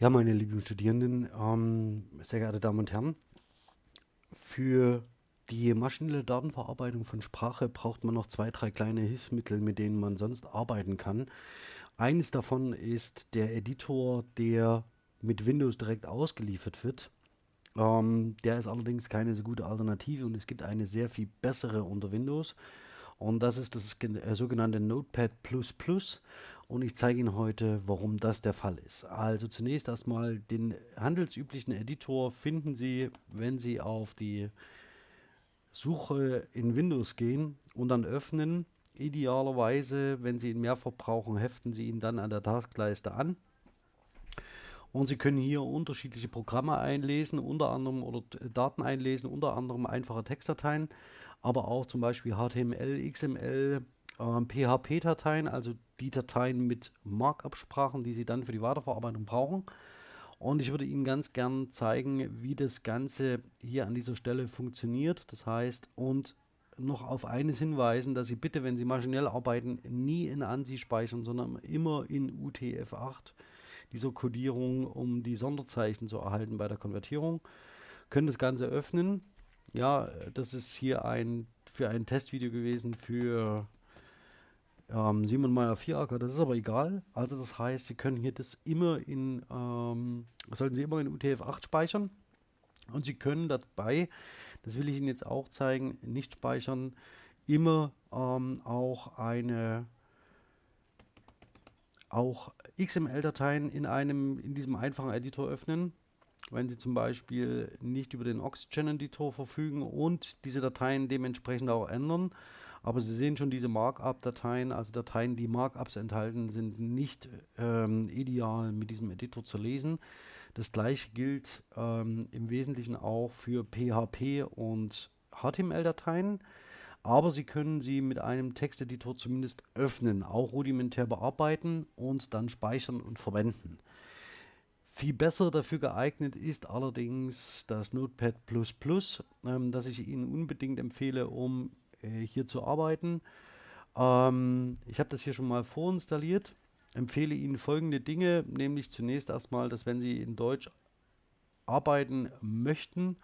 Ja, meine lieben Studierenden, ähm, sehr geehrte Damen und Herren, für die maschinelle Datenverarbeitung von Sprache braucht man noch zwei, drei kleine Hilfsmittel, mit denen man sonst arbeiten kann. Eines davon ist der Editor, der mit Windows direkt ausgeliefert wird. Ähm, der ist allerdings keine so gute Alternative und es gibt eine sehr viel bessere unter Windows. Und das ist das äh, sogenannte Notepad++. Und ich zeige Ihnen heute, warum das der Fall ist. Also zunächst erstmal den handelsüblichen Editor finden Sie, wenn Sie auf die Suche in Windows gehen und dann öffnen. Idealerweise, wenn Sie ihn mehrfach brauchen, heften Sie ihn dann an der Taskleiste an. Und Sie können hier unterschiedliche Programme einlesen, unter anderem oder Daten einlesen, unter anderem einfache Textdateien, aber auch zum Beispiel HTML, XML, äh, PHP-Dateien, also die Dateien mit Markup-Sprachen, die Sie dann für die Weiterverarbeitung brauchen. Und ich würde Ihnen ganz gern zeigen, wie das Ganze hier an dieser Stelle funktioniert. Das heißt, und noch auf eines hinweisen, dass Sie bitte, wenn Sie maschinell arbeiten, nie in ANSI speichern, sondern immer in UTF-8 dieser Codierung, um die Sonderzeichen zu erhalten bei der Konvertierung. Können das Ganze öffnen. Ja, das ist hier ein für ein Testvideo gewesen für ähm, Simon Meyer Vieracker, das ist aber egal. Also das heißt, Sie können hier das immer in, ähm, sollten Sie immer in UTF-8 speichern und Sie können dabei, das will ich Ihnen jetzt auch zeigen, nicht speichern, immer ähm, auch eine auch XML-Dateien in einem, in diesem einfachen Editor öffnen, wenn Sie zum Beispiel nicht über den Oxygen-Editor verfügen und diese Dateien dementsprechend auch ändern. Aber Sie sehen schon, diese Markup-Dateien, also Dateien, die Markups enthalten, sind nicht ähm, ideal mit diesem Editor zu lesen. Das gleiche gilt ähm, im Wesentlichen auch für PHP und HTML-Dateien aber Sie können sie mit einem Texteditor zumindest öffnen, auch rudimentär bearbeiten und dann speichern und verwenden. Viel besser dafür geeignet ist allerdings das Notepad++, ähm, das ich Ihnen unbedingt empfehle, um äh, hier zu arbeiten. Ähm, ich habe das hier schon mal vorinstalliert, empfehle Ihnen folgende Dinge, nämlich zunächst erstmal, dass wenn Sie in Deutsch arbeiten möchten,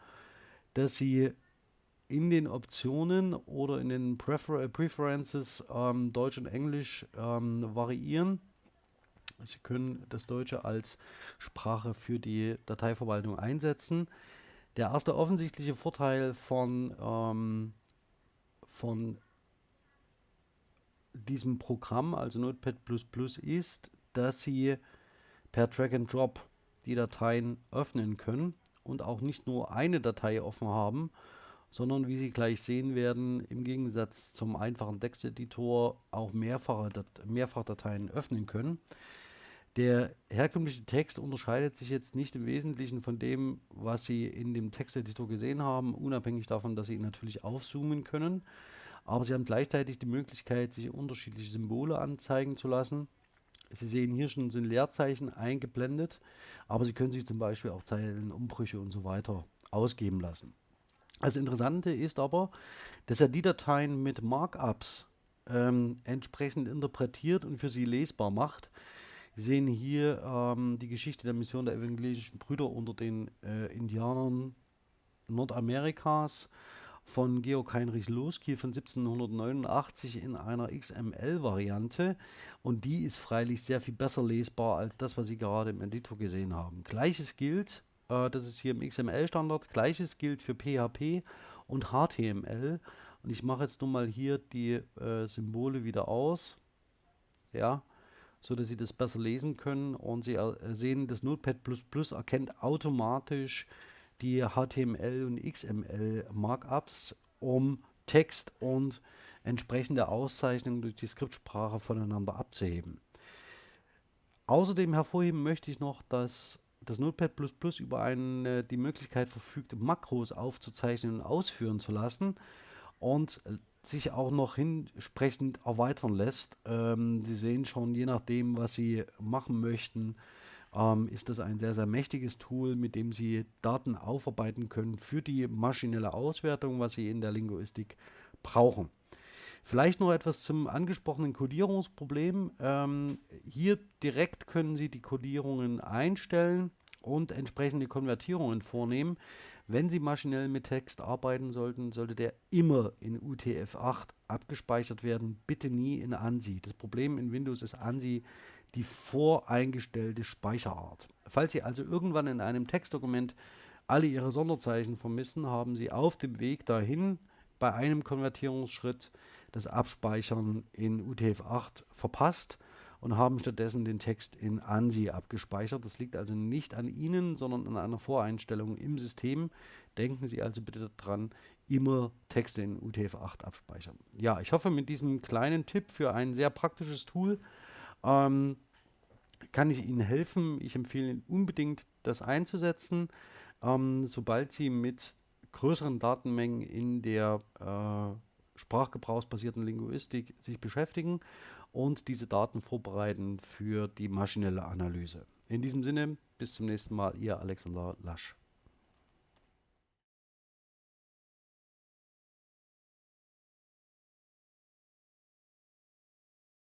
dass Sie in den Optionen oder in den Prefer äh, Preferences ähm, Deutsch und Englisch ähm, variieren. Sie können das Deutsche als Sprache für die Dateiverwaltung einsetzen. Der erste offensichtliche Vorteil von, ähm, von diesem Programm, also Notepad++, ist, dass Sie per Drag and Drop die Dateien öffnen können und auch nicht nur eine Datei offen haben, sondern wie Sie gleich sehen werden, im Gegensatz zum einfachen Texteditor auch mehrfache Dat Mehrfachdateien öffnen können. Der herkömmliche Text unterscheidet sich jetzt nicht im Wesentlichen von dem, was Sie in dem Texteditor gesehen haben, unabhängig davon, dass Sie ihn natürlich aufzoomen können. Aber Sie haben gleichzeitig die Möglichkeit, sich unterschiedliche Symbole anzeigen zu lassen. Sie sehen hier schon sind Leerzeichen eingeblendet, aber Sie können sich zum Beispiel auch Zeilenumbrüche und so weiter ausgeben lassen. Das Interessante ist aber, dass er die Dateien mit Markups ähm, entsprechend interpretiert und für sie lesbar macht. Sehen hier ähm, die Geschichte der Mission der evangelischen Brüder unter den äh, Indianern Nordamerikas von Georg Heinrich Losky von 1789 in einer XML-Variante und die ist freilich sehr viel besser lesbar als das, was Sie gerade im Editor gesehen haben. Gleiches gilt äh, das ist hier im XML-Standard. Gleiches gilt für PHP und HTML. Und ich mache jetzt nun mal hier die äh, Symbole wieder aus. Ja, so dass Sie das besser lesen können. Und Sie äh, sehen, das Notepad++ erkennt automatisch die HTML und XML Markups, um Text und entsprechende Auszeichnungen durch die Skriptsprache voneinander abzuheben. Außerdem hervorheben möchte ich noch, dass das Notepad++ über eine, die Möglichkeit verfügt, Makros aufzuzeichnen und ausführen zu lassen und sich auch noch entsprechend erweitern lässt. Ähm, Sie sehen schon, je nachdem, was Sie machen möchten, ähm, ist das ein sehr, sehr mächtiges Tool, mit dem Sie Daten aufarbeiten können für die maschinelle Auswertung, was Sie in der Linguistik brauchen. Vielleicht noch etwas zum angesprochenen Codierungsproblem. Ähm, hier direkt können Sie die Codierungen einstellen und entsprechende Konvertierungen vornehmen. Wenn Sie maschinell mit Text arbeiten sollten, sollte der immer in UTF-8 abgespeichert werden, bitte nie in ANSI. Das Problem in Windows ist ANSI die voreingestellte Speicherart. Falls Sie also irgendwann in einem Textdokument alle Ihre Sonderzeichen vermissen, haben Sie auf dem Weg dahin bei einem Konvertierungsschritt das Abspeichern in UTF-8 verpasst und haben stattdessen den Text in ANSI abgespeichert. Das liegt also nicht an Ihnen, sondern an einer Voreinstellung im System. Denken Sie also bitte daran, immer Texte in UTF-8 abspeichern. Ja, ich hoffe, mit diesem kleinen Tipp für ein sehr praktisches Tool ähm, kann ich Ihnen helfen. Ich empfehle Ihnen unbedingt, das einzusetzen. Ähm, sobald Sie mit größeren Datenmengen in der äh, sprachgebrauchsbasierten Linguistik sich beschäftigen und diese Daten vorbereiten für die maschinelle Analyse. In diesem Sinne, bis zum nächsten Mal, Ihr Alexander Lasch.